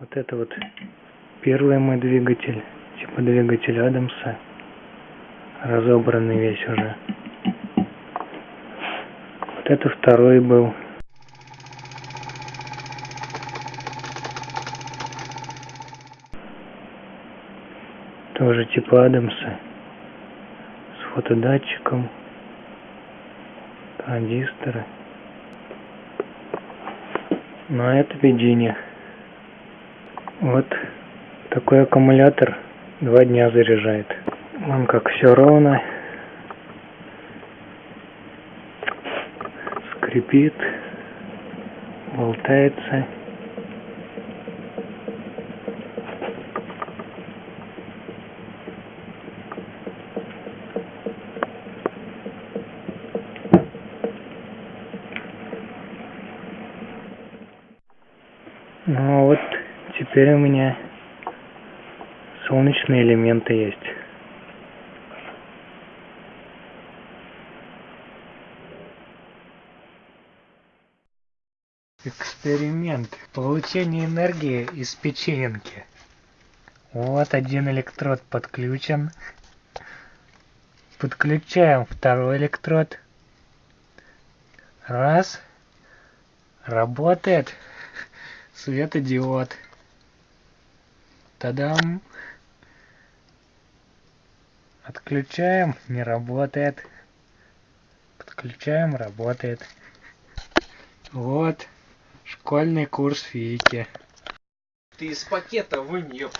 Вот это вот первый мой двигатель, типа двигатель Адамса. Разобранный весь уже. Вот это второй был. Тоже типа Адамса. С фотодатчиком. Транзисторы. А это Virginia. Вот такой аккумулятор два дня заряжает. Вон как все ровно. Скрипит. Болтается. Ну вот теперь у меня солнечные элементы есть. Эксперимент. Получение энергии из печеньки. Вот один электрод подключен. Подключаем второй электрод. Раз. Работает светодиод. Тадам. Отключаем, не работает. Подключаем, работает. Вот, школьный курс физики. Ты из пакета вынь, ёп.